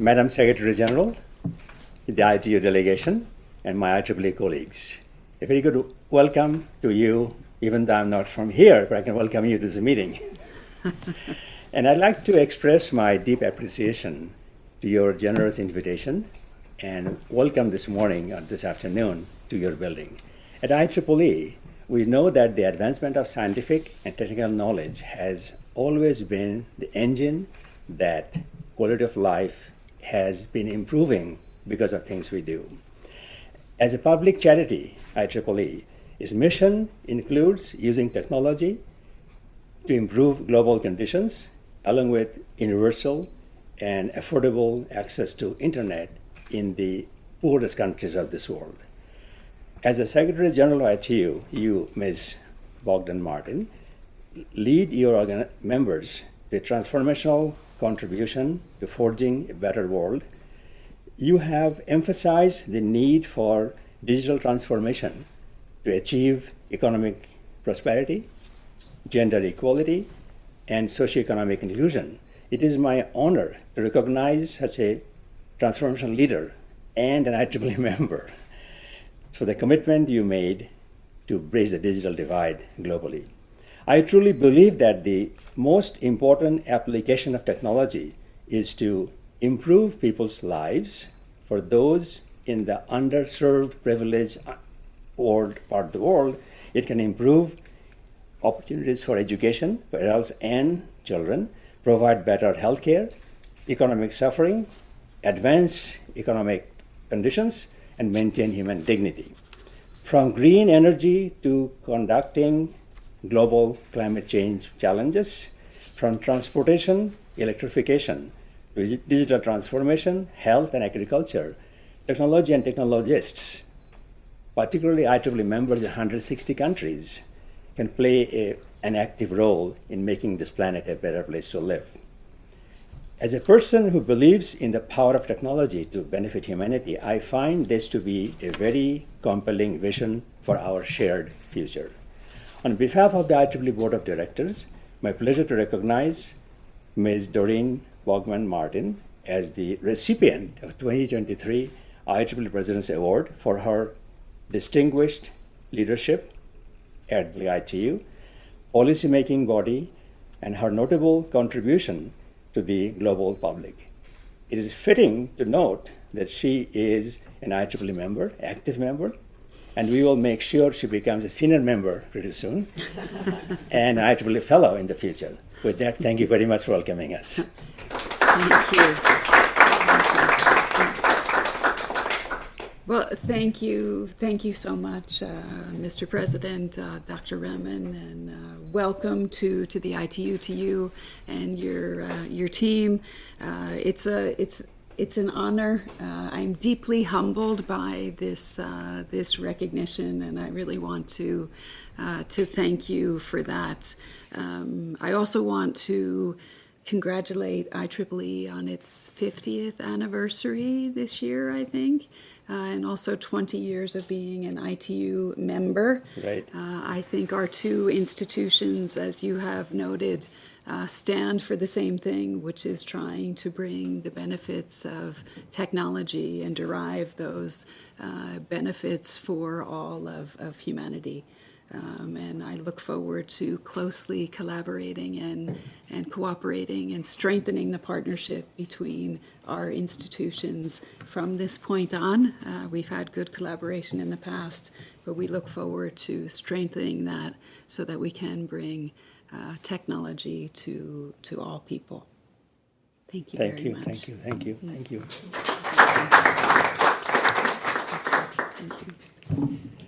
Madam Secretary General, the ITU delegation, and my IEEE colleagues. A very good welcome to you, even though I'm not from here, but I can welcome you to this meeting. and I'd like to express my deep appreciation to your generous invitation and welcome this morning or this afternoon to your building. At IEEE, we know that the advancement of scientific and technical knowledge has always been the engine that quality of life has been improving because of things we do. As a public charity, IEEE, its mission includes using technology to improve global conditions, along with universal and affordable access to internet in the poorest countries of this world. As the Secretary General of ITU, you, Ms. Bogdan Martin, lead your members to transformational contribution to forging a better world. You have emphasized the need for digital transformation to achieve economic prosperity, gender equality, and socioeconomic inclusion. It is my honor to recognize such a transformation leader and an IEEE member for the commitment you made to bridge the digital divide globally. I truly believe that the most important application of technology is to improve people's lives for those in the underserved, privileged uh, world, part of the world. It can improve opportunities for education for adults and children, provide better health care, economic suffering, advance economic conditions, and maintain human dignity. From green energy to conducting global climate change challenges, from transportation, electrification, digital transformation, health and agriculture, technology and technologists, particularly IEEE members in 160 countries, can play a, an active role in making this planet a better place to live. As a person who believes in the power of technology to benefit humanity, I find this to be a very compelling vision for our shared future. On behalf of the IEEE Board of Directors, my pleasure to recognize Ms. Doreen Bogdan Martin as the recipient of 2023 IEEE President's Award for her distinguished leadership at the ITU, policymaking body, and her notable contribution to the global public. It is fitting to note that she is an IEEE member, active member, and we will make sure she becomes a senior member pretty soon and IEEE fellow in the future. With that, thank you very much for welcoming us. Thank you. Well, thank you. Thank you so much, uh, Mr. President, uh, Dr. Rahman, and uh, welcome to, to the ITU, to you and your, uh, your team. Uh, it's a, it's, it's an honor. Uh, I'm deeply humbled by this uh, this recognition, and I really want to uh, to thank you for that. Um, I also want to congratulate IEEE on its 50th anniversary this year, I think, uh, and also 20 years of being an ITU member. Right. Uh, I think our two institutions, as you have noted, uh, stand for the same thing, which is trying to bring the benefits of technology and derive those uh, benefits for all of, of humanity. Um, and I look forward to closely collaborating and, and cooperating and strengthening the partnership between our institutions from this point on. Uh, we've had good collaboration in the past, but we look forward to strengthening that so that we can bring uh, technology to, to all people. Thank you thank very you, much. Thank you, thank you, thank you, Thank you.